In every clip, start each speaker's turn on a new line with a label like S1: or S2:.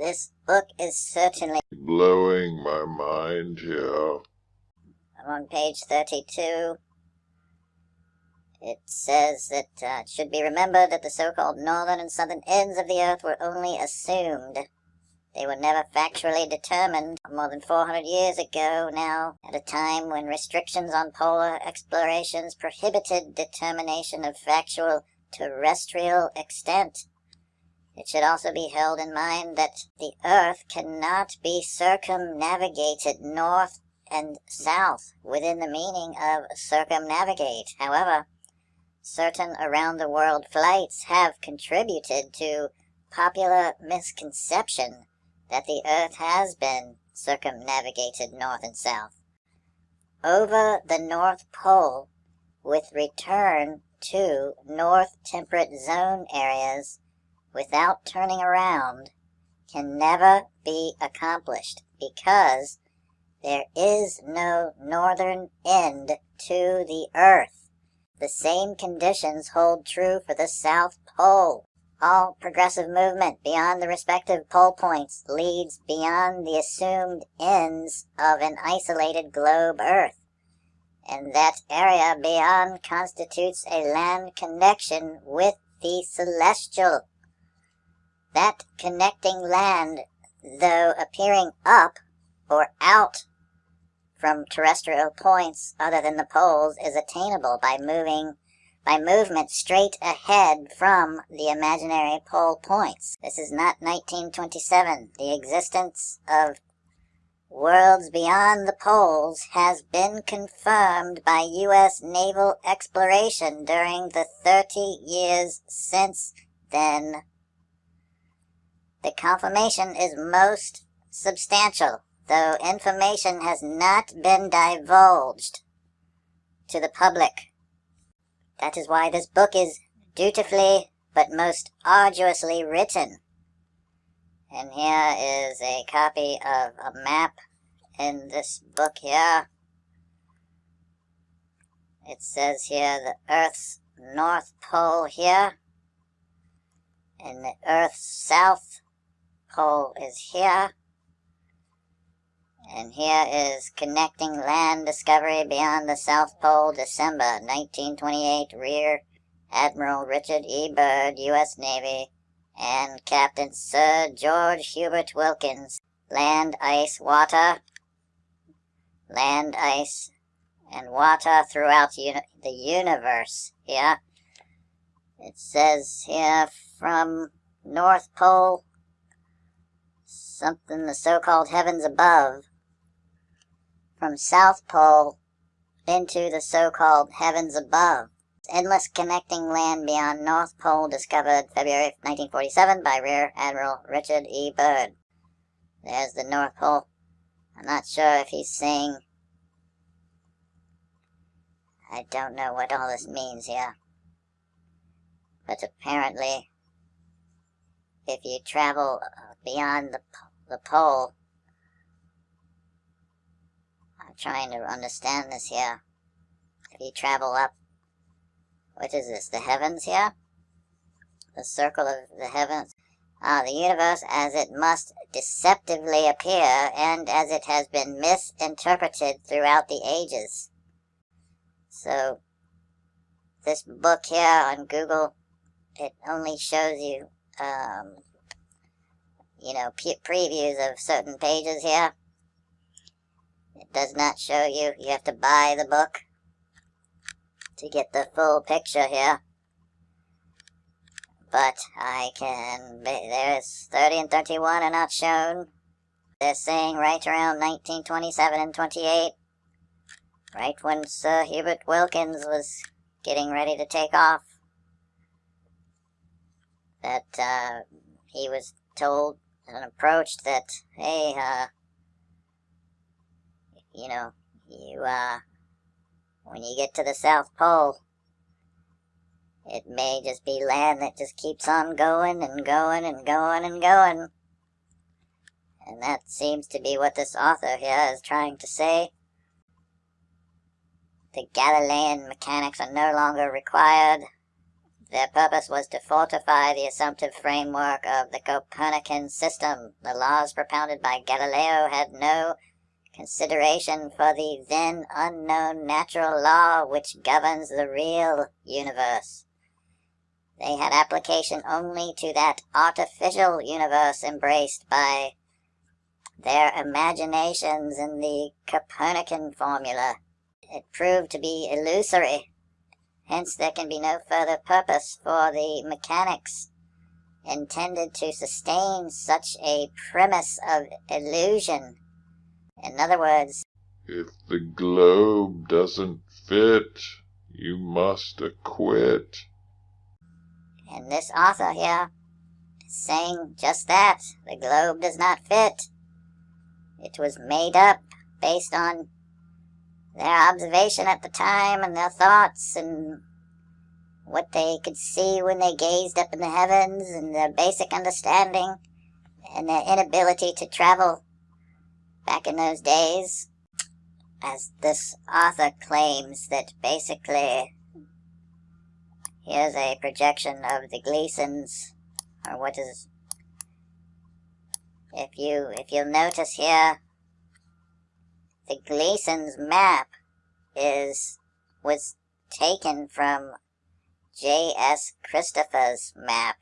S1: This book is certainly
S2: blowing my mind here.
S1: I'm on page 32. It says that uh, it should be remembered that the so-called northern and southern ends of the Earth were only assumed. They were never factually determined more than 400 years ago now, at a time when restrictions on polar explorations prohibited determination of factual terrestrial extent. It should also be held in mind that the Earth cannot be circumnavigated north and south within the meaning of circumnavigate. However, certain around-the-world flights have contributed to popular misconception that the Earth has been circumnavigated north and south. Over the North Pole, with return to North Temperate Zone areas without turning around can never be accomplished because there is no northern end to the Earth. The same conditions hold true for the South Pole. All progressive movement beyond the respective pole points leads beyond the assumed ends of an isolated globe Earth. And that area beyond constitutes a land connection with the celestial that connecting land, though appearing up or out from terrestrial points other than the poles, is attainable by moving by movement straight ahead from the imaginary pole points. This is not 1927. The existence of worlds beyond the poles has been confirmed by U.S. naval exploration during the 30 years since then. The confirmation is most substantial, though information has not been divulged to the public. That is why this book is dutifully but most arduously written. And here is a copy of a map in this book here. It says here the Earth's North Pole here, and the Earth's South pole is here. And here is Connecting Land Discovery Beyond the South Pole, December 1928, Rear Admiral Richard E. Byrd, U.S. Navy, and Captain Sir George Hubert Wilkins. Land, ice, water, land, ice, and water throughout uni the universe here. It says here from North Pole something the so-called heavens above, from South Pole into the so-called heavens above. Endless connecting land beyond North Pole discovered February 1947 by Rear Admiral Richard E. Byrd. There's the North Pole. I'm not sure if he's saying... I don't know what all this means here. But apparently, if you travel beyond the the pole. I'm trying to understand this here. If you travel up, what is this, the heavens here? The circle of the heavens? Ah, the universe as it must deceptively appear and as it has been misinterpreted throughout the ages. So, this book here on Google, it only shows you um, you know, previews of certain pages here. It does not show you. You have to buy the book to get the full picture here. But I can, there's 30 and 31 are not shown. They're saying right around 1927 and 28, right when Sir Hubert Wilkins was getting ready to take off, that uh, he was told an approach that, hey, uh, you know, you, uh, when you get to the South Pole, it may just be land that just keeps on going and going and going and going. And that seems to be what this author here is trying to say. The Galilean mechanics are no longer required. Their purpose was to fortify the assumptive framework of the Copernican system. The laws propounded by Galileo had no consideration for the then unknown natural law which governs the real universe. They had application only to that artificial universe embraced by their imaginations in the Copernican formula. It proved to be illusory Hence there can be no further purpose for the mechanics intended to sustain such a premise of illusion. In other words,
S2: if the globe doesn't fit, you must acquit.
S1: And this author here is saying just that. The globe does not fit. It was made up based on their observation at the time and their thoughts and what they could see when they gazed up in the heavens and their basic understanding and their inability to travel back in those days. As this author claims that basically here's a projection of the Gleasons or what is if you if you'll notice here the Gleason's map is was taken from J.S. Christopher's map.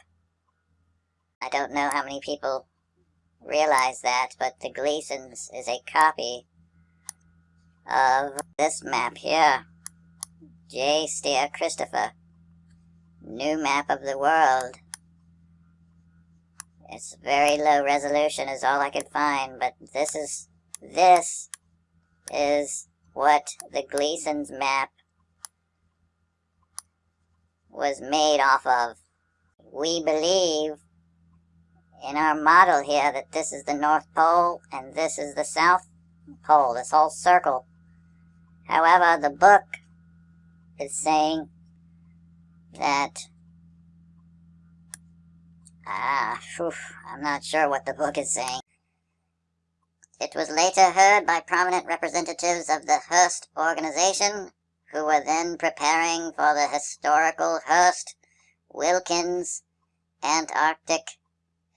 S1: I don't know how many people realize that, but the Gleasons is a copy of this map here. J. Steer Christopher. New map of the world. It's very low resolution is all I could find, but this is this is what the Gleason's map was made off of. We believe in our model here that this is the North Pole and this is the South Pole, this whole circle. However, the book is saying that Ah, whew, I'm not sure what the book is saying. It was later heard by prominent representatives of the Hearst organization, who were then preparing for the historical Hearst Wilkins Antarctic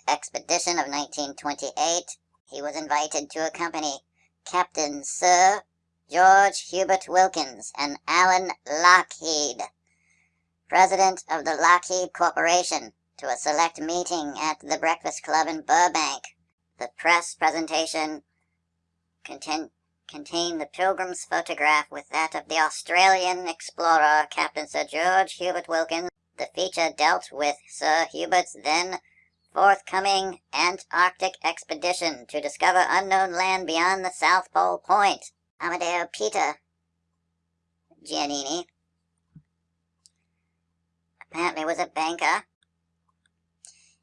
S1: expedition of 1928. He was invited to accompany Captain Sir George Hubert Wilkins and Alan Lockheed, president of the Lockheed Corporation, to a select meeting at the Breakfast Club in Burbank. The press presentation contained contained the Pilgrim's photograph with that of the Australian explorer Captain Sir George Hubert Wilkins. The feature dealt with Sir Hubert's then forthcoming Antarctic expedition to discover unknown land beyond the South Pole Point. Amadeo Peter Giannini apparently was a banker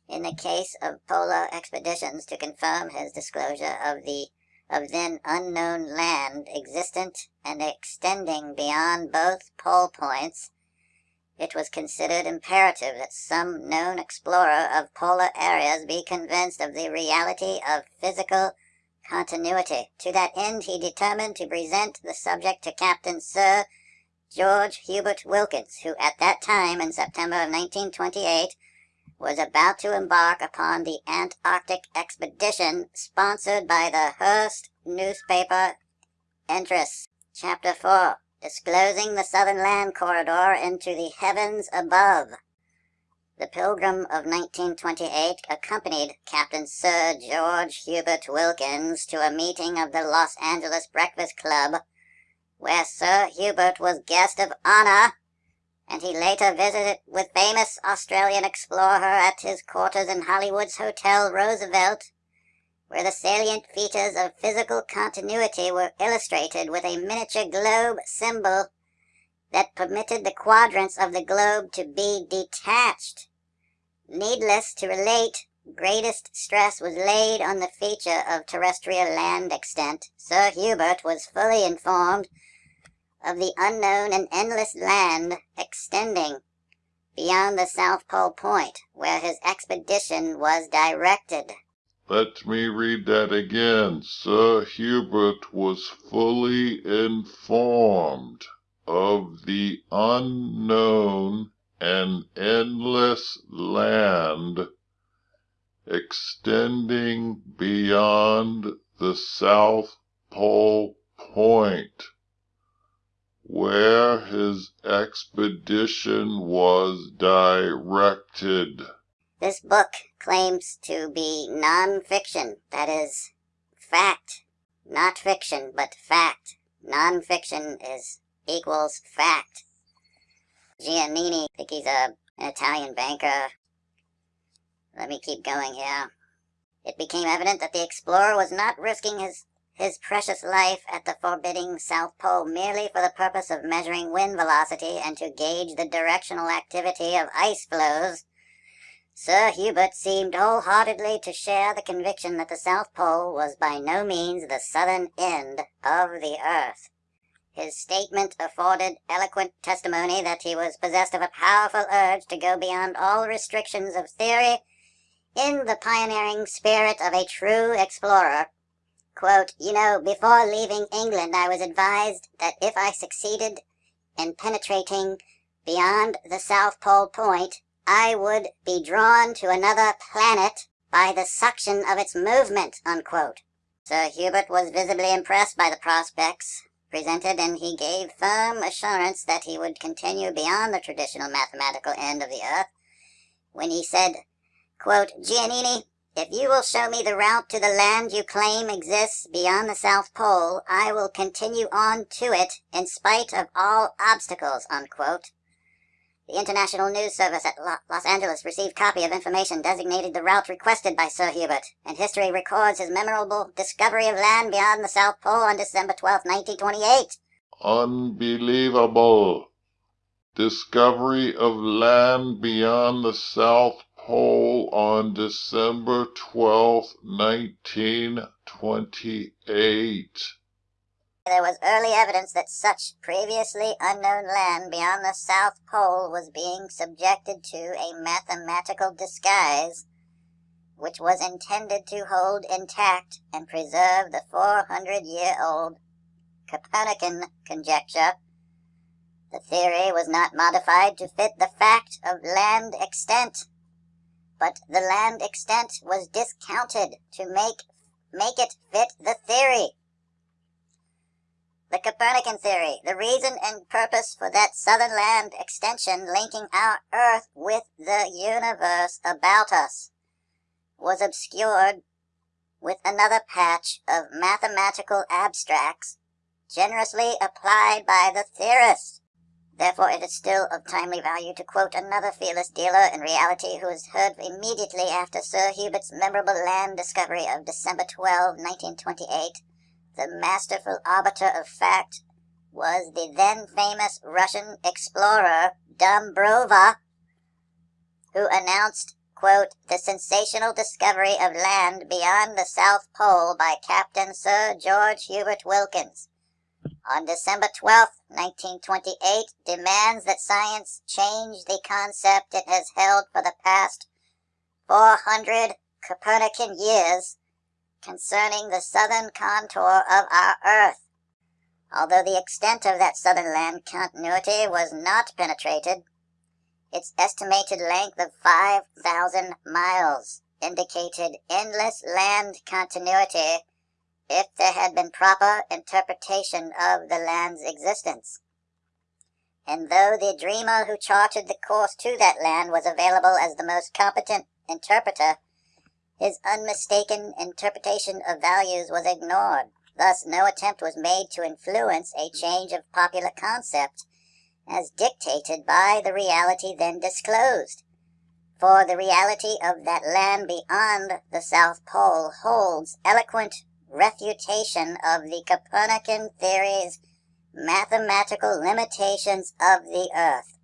S1: in the case of polar expeditions to confirm his disclosure of the of then unknown land existent and extending beyond both pole points, it was considered imperative that some known explorer of polar areas be convinced of the reality of physical continuity. To that end, he determined to present the subject to Captain Sir George Hubert Wilkins, who at that time, in September of 1928, was about to embark upon the Antarctic expedition sponsored by the Hearst newspaper interests. Chapter 4 Disclosing the Southern Land Corridor into the Heavens Above. The Pilgrim of 1928 accompanied Captain Sir George Hubert Wilkins to a meeting of the Los Angeles Breakfast Club, where Sir Hubert was guest of honor and he later visited with famous Australian explorer at his quarters in Hollywood's Hotel Roosevelt, where the salient features of physical continuity were illustrated with a miniature globe symbol that permitted the quadrants of the globe to be detached. Needless to relate, greatest stress was laid on the feature of terrestrial land extent. Sir Hubert was fully informed of the unknown and endless land extending beyond the South Pole Point, where his expedition was directed.
S2: Let me read that again. Sir Hubert was fully informed of the unknown and endless land extending beyond the South Pole Point, where his expedition was directed.
S1: This book claims to be non-fiction, that is, fact. Not fiction, but fact. Non-fiction is equals fact. Giannini, I think he's a, an Italian banker. Let me keep going here. It became evident that the explorer was not risking his, his precious life at the forbidding South Pole merely for the purpose of measuring wind velocity and to gauge the directional activity of ice flows. Sir Hubert seemed wholeheartedly to share the conviction that the South Pole was by no means the southern end of the earth. His statement afforded eloquent testimony that he was possessed of a powerful urge to go beyond all restrictions of theory in the pioneering spirit of a true explorer. Quote, you know, before leaving England, I was advised that if I succeeded in penetrating beyond the South Pole Point, I would be drawn to another planet by the suction of its movement, unquote. Sir Hubert was visibly impressed by the prospects presented, and he gave firm assurance that he would continue beyond the traditional mathematical end of the earth, when he said, quote, Giannini, if you will show me the route to the land you claim exists beyond the South Pole, I will continue on to it in spite of all obstacles, unquote. The International News Service at Los Angeles received copy of information designated the route requested by Sir Hubert, and history records his memorable discovery of land beyond the South Pole on December 12, 1928.
S2: Unbelievable. Discovery of land beyond the South Pole on December 12, 1928.
S1: There was early evidence that such previously unknown land beyond the South Pole was being subjected to a mathematical disguise, which was intended to hold intact and preserve the 400-year-old Copernican conjecture. The theory was not modified to fit the fact of land extent, but the land extent was discounted to make, make it fit the theory. The Copernican theory, the reason and purpose for that southern land extension linking our Earth with the universe about us, was obscured with another patch of mathematical abstracts generously applied by the theorists. Therefore, it is still of timely value to quote another fearless dealer in reality who was heard immediately after Sir Hubert's memorable land discovery of December 12, 1928, the masterful arbiter of fact was the then famous Russian explorer Dombrova, who announced, quote, the sensational discovery of land beyond the South Pole by Captain Sir George Hubert Wilkins. On December 12, 1928, demands that science change the concept it has held for the past 400 Copernican years concerning the southern contour of our Earth. Although the extent of that southern land continuity was not penetrated, its estimated length of 5,000 miles indicated endless land continuity if there had been proper interpretation of the land's existence. And though the dreamer who charted the course to that land was available as the most competent interpreter, his unmistaken interpretation of values was ignored. Thus, no attempt was made to influence a change of popular concept as dictated by the reality then disclosed. For the reality of that land beyond the South Pole holds eloquent refutation of the Copernican theory's mathematical limitations of the Earth.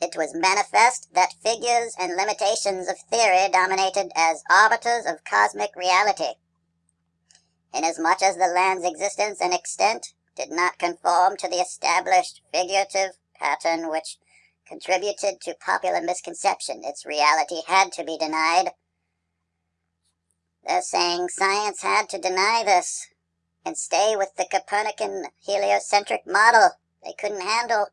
S1: It was manifest that figures and limitations of theory dominated as arbiters of cosmic reality. Inasmuch as the land's existence and extent did not conform to the established figurative pattern which contributed to popular misconception, its reality had to be denied. They're saying science had to deny this and stay with the Copernican heliocentric model. They couldn't handle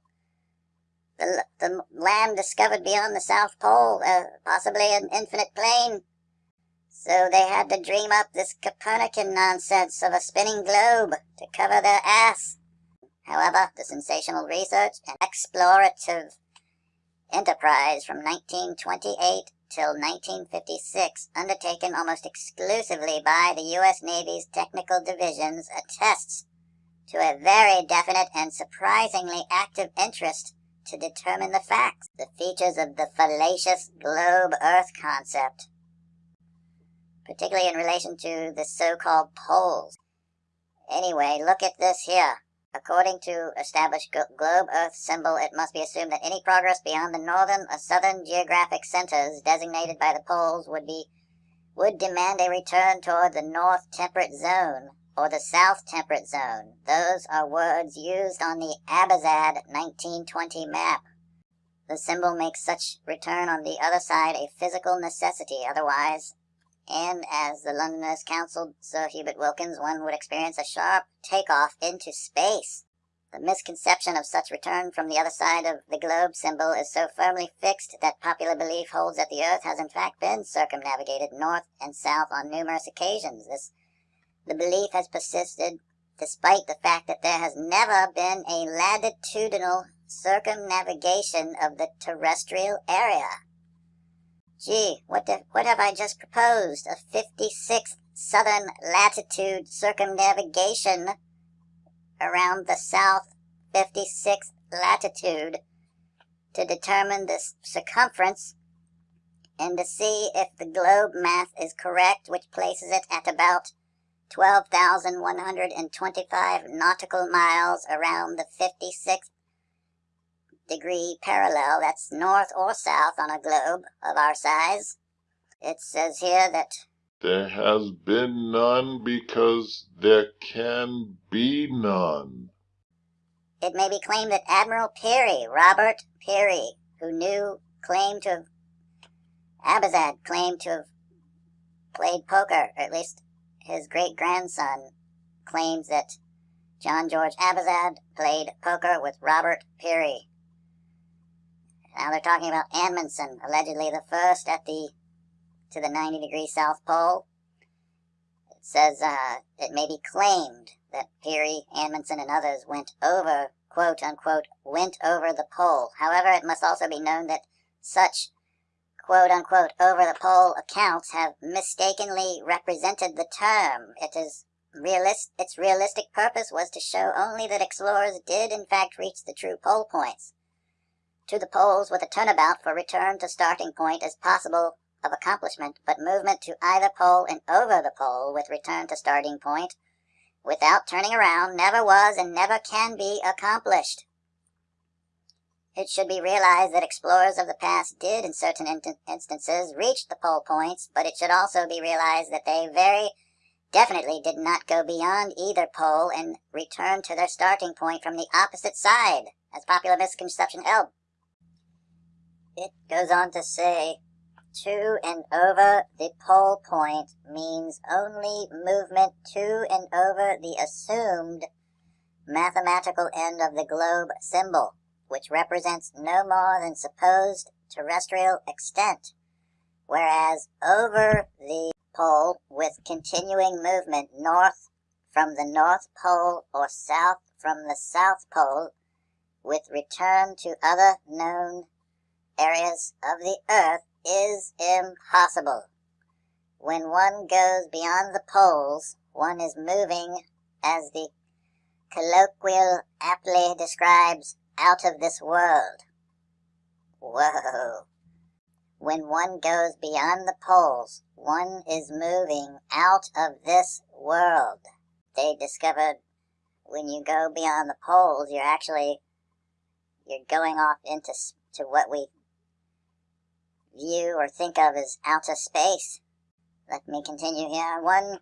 S1: the, the land discovered beyond the South Pole, uh, possibly an infinite plane. So they had to dream up this Copernican nonsense of a spinning globe to cover their ass. However, the sensational research and explorative enterprise from 1928 till 1956, undertaken almost exclusively by the U.S. Navy's technical divisions, attests to a very definite and surprisingly active interest to determine the facts, the features of the fallacious globe Earth concept, particularly in relation to the so-called poles. Anyway, look at this here. According to established globe Earth symbol, it must be assumed that any progress beyond the northern or southern geographic centers designated by the poles would be would demand a return toward the north temperate zone or the south temperate zone. Those are words used on the Abazad 1920 map. The symbol makes such return on the other side a physical necessity otherwise, and as the Londoners counseled Sir Hubert Wilkins, one would experience a sharp takeoff into space. The misconception of such return from the other side of the globe symbol is so firmly fixed that popular belief holds that the Earth has in fact been circumnavigated north and south on numerous occasions. This the belief has persisted despite the fact that there has never been a latitudinal circumnavigation of the terrestrial area. Gee, what, the, what have I just proposed? A 56th southern latitude circumnavigation around the south 56th latitude to determine the circumference and to see if the globe math is correct, which places it at about 12,125 nautical miles around the 56th degree parallel. That's north or south on a globe of our size. It says here that
S2: there has been none because there can be none.
S1: It may be claimed that Admiral Peary, Robert Peary, who knew, claimed to have, Abazad claimed to have played poker, or at least his great-grandson claims that John George Abazad played poker with Robert Peary. Now they're talking about Amundsen, allegedly the first at the to the 90 degree South Pole. It says uh, it may be claimed that Peary, Amundsen, and others went over, quote unquote, went over the pole. However, it must also be known that such quote unquote over the pole accounts have mistakenly represented the term. It is realist its realistic purpose was to show only that explorers did in fact reach the true pole points. To the poles with a turnabout for return to starting point is possible of accomplishment, but movement to either pole and over the pole with return to starting point without turning around never was and never can be accomplished. It should be realized that explorers of the past did, in certain in instances, reach the pole points, but it should also be realized that they very definitely did not go beyond either pole and return to their starting point from the opposite side, as popular misconception held. It goes on to say, to and over the pole point means only movement to and over the assumed mathematical end of the globe symbol which represents no more than supposed terrestrial extent, whereas over the pole with continuing movement north from the North Pole or south from the South Pole with return to other known areas of the Earth is impossible. When one goes beyond the poles, one is moving, as the colloquial aptly describes, out of this world. Whoa. When one goes beyond the poles, one is moving out of this world. They discovered when you go beyond the poles, you're actually you're going off into to what we view or think of as outer space. Let me continue here. One,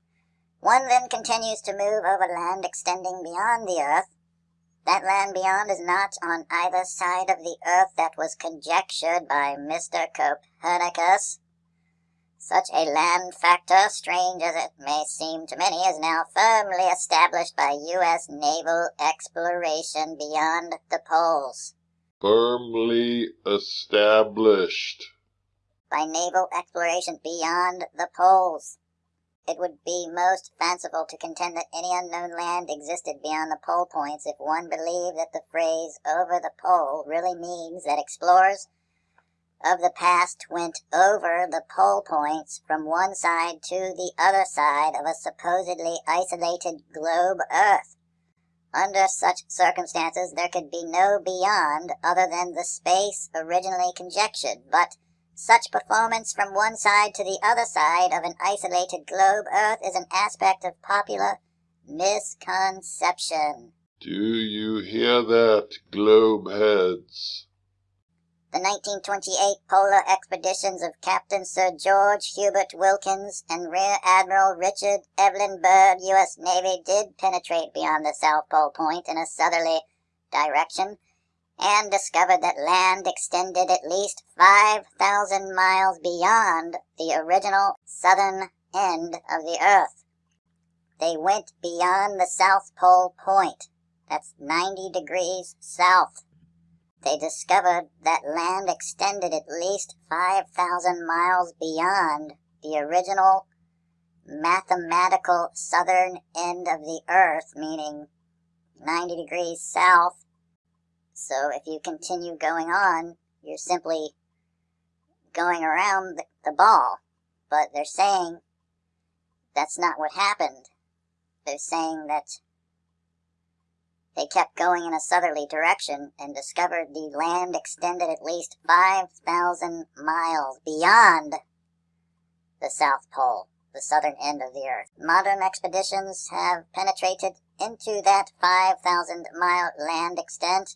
S1: one then continues to move over land extending beyond the earth that land beyond is not on either side of the earth that was conjectured by Mr. Copernicus. Such a land factor, strange as it may seem to many, is now firmly established by U.S. naval exploration beyond the poles.
S2: firmly established.
S1: By naval exploration beyond the poles. It would be most fanciful to contend that any unknown land existed beyond the pole points if one believed that the phrase over the pole really means that explorers of the past went over the pole points from one side to the other side of a supposedly isolated globe Earth. Under such circumstances, there could be no beyond other than the space originally conjectured, but such performance from one side to the other side of an isolated globe Earth is an aspect of popular misconception.
S2: Do you hear that, globe heads?
S1: The 1928 polar expeditions of Captain Sir George Hubert Wilkins and Rear Admiral Richard Evelyn Byrd, U.S. Navy, did penetrate beyond the South Pole Point in a southerly direction and discovered that land extended at least 5,000 miles beyond the original southern end of the Earth. They went beyond the South Pole Point. That's 90 degrees south. They discovered that land extended at least 5,000 miles beyond the original mathematical southern end of the Earth, meaning 90 degrees south. So if you continue going on, you're simply going around the, ball. But they're saying that's not what happened. They're saying that they kept going in a southerly direction and discovered the land extended at least 5,000 miles beyond the South Pole, the southern end of the Earth. Modern expeditions have penetrated into that 5,000 mile land extent,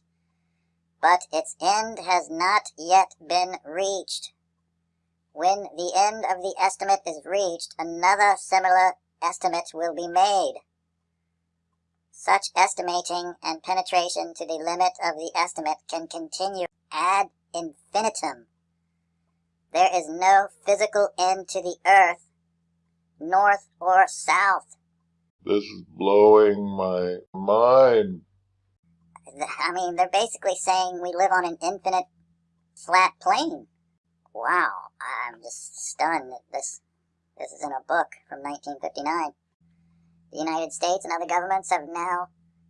S1: but its end has not yet been reached. When the end of the estimate is reached, another similar estimate will be made. Such estimating and penetration to the limit of the estimate can continue ad infinitum. There is no physical end to the earth, north or south.
S2: This is blowing my mind.
S1: I mean, they're basically saying we live on an infinite flat plane. Wow, I'm just stunned that this this is in a book from 1959. The United States and other governments have now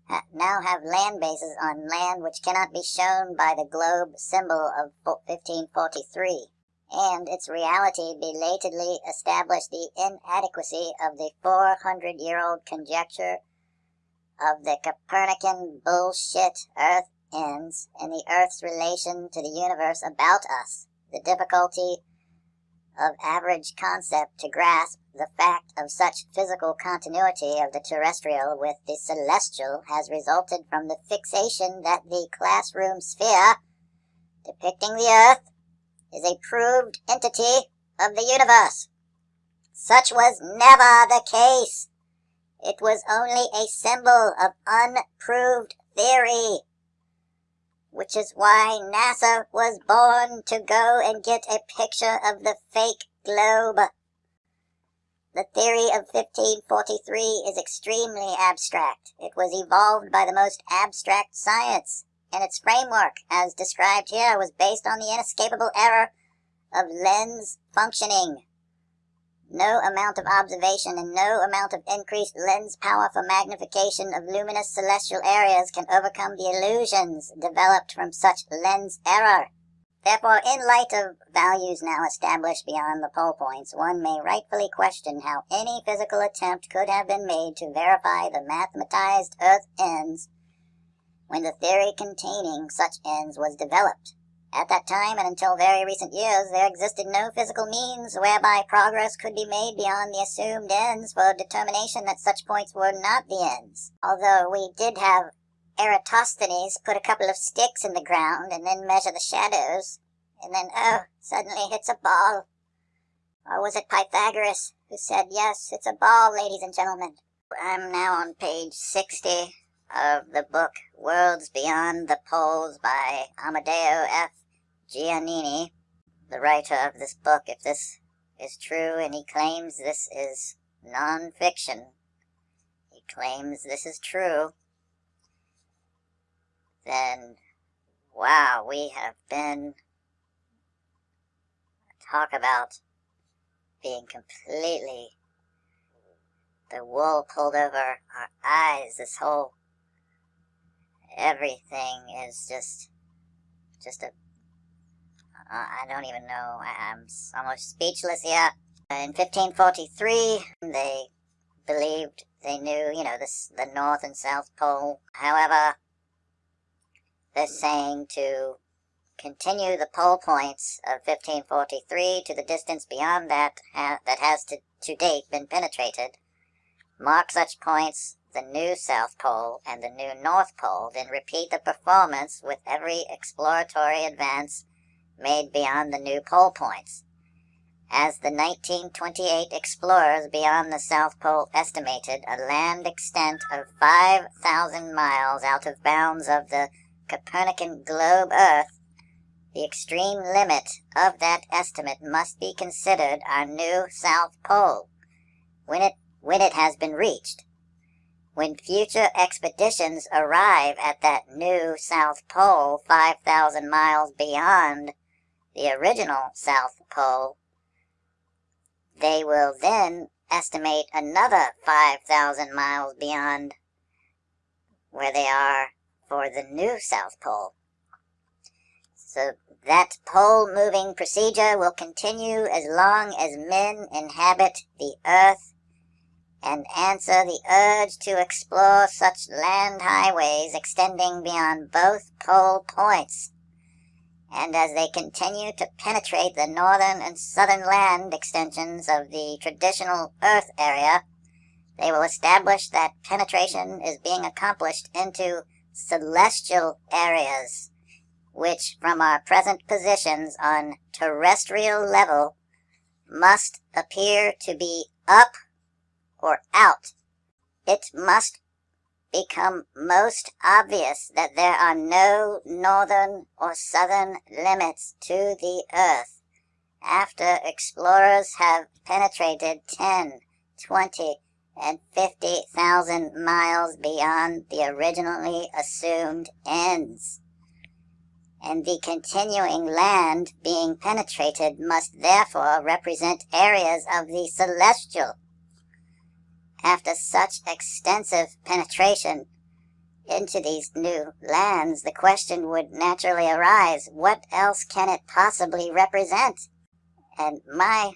S1: ha now have land bases on land which cannot be shown by the globe symbol of 1543, and its reality belatedly established the inadequacy of the 400-year-old conjecture of the Copernican bullshit Earth ends and the Earth's relation to the universe about us. The difficulty of average concept to grasp the fact of such physical continuity of the terrestrial with the celestial has resulted from the fixation that the classroom sphere, depicting the Earth, is a proved entity of the universe. Such was never the case. It was only a symbol of unproved theory which is why NASA was born to go and get a picture of the fake globe. The theory of 1543 is extremely abstract. It was evolved by the most abstract science, and its framework, as described here, was based on the inescapable error of lens functioning. No amount of observation and no amount of increased lens power for magnification of luminous celestial areas can overcome the illusions developed from such lens error. Therefore, in light of values now established beyond the pole points, one may rightfully question how any physical attempt could have been made to verify the mathematized Earth ends when the theory containing such ends was developed. At that time, and until very recent years, there existed no physical means whereby progress could be made beyond the assumed ends for determination that such points were not the ends. Although we did have Eratosthenes put a couple of sticks in the ground and then measure the shadows, and then, oh, suddenly hits a ball. Or was it Pythagoras who said, yes, it's a ball, ladies and gentlemen? I'm now on page 60 of the book Worlds Beyond the Poles by Amadeo F. Giannini, the writer of this book, if this is true and he claims this is non-fiction, he claims this is true, then wow, we have been talk about being completely the wool pulled over our eyes. This whole everything is just just a I don't even know. I'm almost speechless here. In 1543, they believed they knew, you know, this, the North and South Pole. However, they're saying to continue the pole points of 1543 to the distance beyond that ha that has to, to date been penetrated. Mark such points, the new South Pole and the new North Pole, then repeat the performance with every exploratory advance made beyond the new pole points. As the 1928 explorers beyond the South Pole estimated a land extent of 5,000 miles out of bounds of the Copernican globe Earth, the extreme limit of that estimate must be considered our new South Pole, when it, when it has been reached. When future expeditions arrive at that new South Pole 5,000 miles beyond the original South Pole, they will then estimate another 5,000 miles beyond where they are for the new South Pole. So that pole moving procedure will continue as long as men inhabit the earth and answer the urge to explore such land highways extending beyond both pole points and as they continue to penetrate the northern and southern land extensions of the traditional Earth area, they will establish that penetration is being accomplished into celestial areas, which from our present positions on terrestrial level must appear to be up or out. It must become most obvious that there are no northern or southern limits to the earth after explorers have penetrated 10, 20, and 50,000 miles beyond the originally assumed ends. And the continuing land being penetrated must therefore represent areas of the celestial after such extensive penetration into these new lands, the question would naturally arise, what else can it possibly represent? And my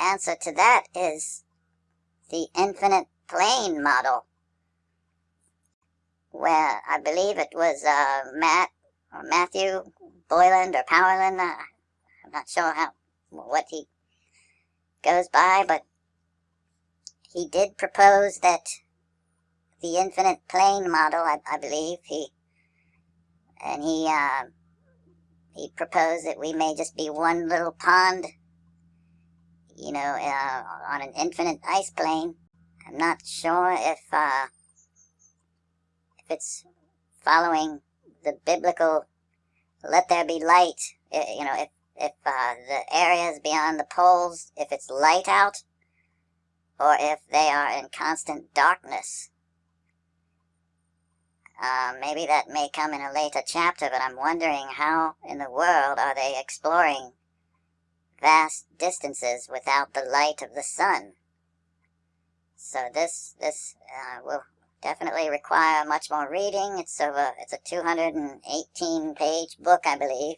S1: answer to that is the infinite plane model, where I believe it was uh, Matt or Matthew Boyland or Powerland. Uh, I'm not sure how what he goes by, but he did propose that the infinite plane model, I, I believe, he and he uh, he proposed that we may just be one little pond, you know, uh, on an infinite ice plane. I'm not sure if uh, if it's following the biblical "let there be light." You know, if if uh, the areas beyond the poles, if it's light out, or if they are in constant darkness. Uh, maybe that may come in a later chapter, but I'm wondering how in the world are they exploring vast distances without the light of the sun? So this this uh, will definitely require much more reading. It's over. It's a 218 page book, I believe.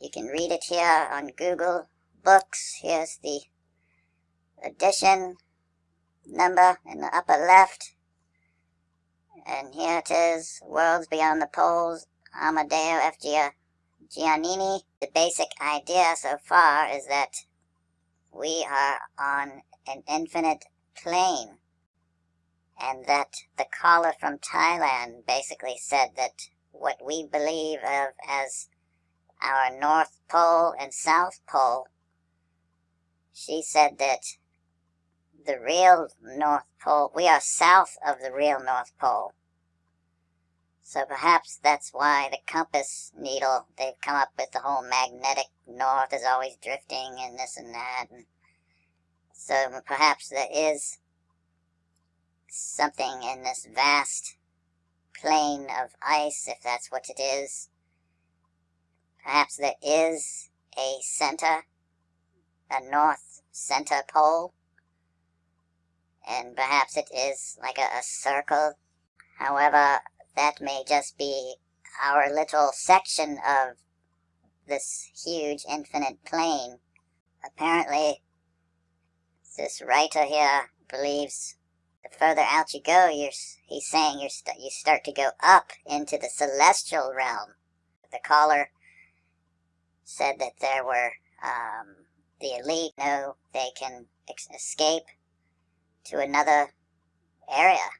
S1: You can read it here on Google Books. Here's the edition number in the upper left. And here it is, Worlds Beyond the Poles, Amadeo F. Giannini. The basic idea so far is that we are on an infinite plane. And that the caller from Thailand basically said that what we believe of as our North Pole and South Pole, she said that the real North Pole. We are south of the real North Pole. So perhaps that's why the compass needle, they've come up with the whole magnetic north is always drifting and this and that. And so perhaps there is something in this vast plane of ice, if that's what it is. Perhaps there is a center, a north center pole, and perhaps it is like a, a circle. However, that may just be our little section of this huge infinite plane. Apparently, this writer here believes the further out you go, you're, he's saying you st you start to go up into the celestial realm. The caller said that there were um, the elite know they can escape to another area.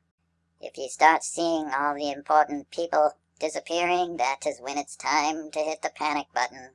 S1: If you start seeing all the important people disappearing, that is when it's time to hit the panic button.